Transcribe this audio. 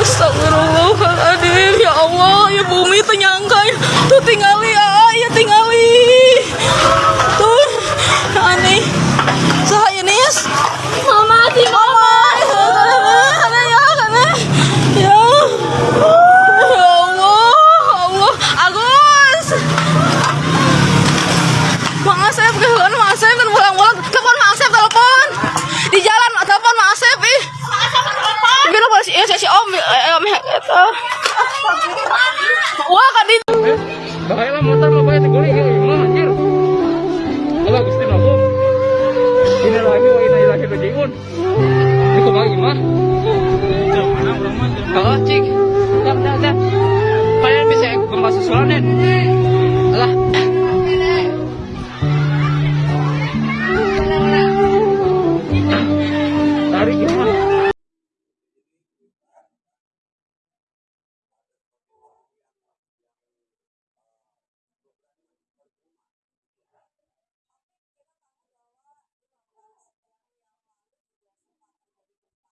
Astagfirullahaladzim Ya Allah Ya bumi ternyangka ya. Tuh tinggali si Om, eh, Om eta. Wah, kan di Bahaya lah motor mah bahaya tegoli ya imah anjir. Allah Gusti Nabi. Ini lagi wa inna ilaihi rajiun. Ini kok lagi mah? Kalau cik, dah dah dah. Kalian bisa gempa susulan Alah. Tarik gimana?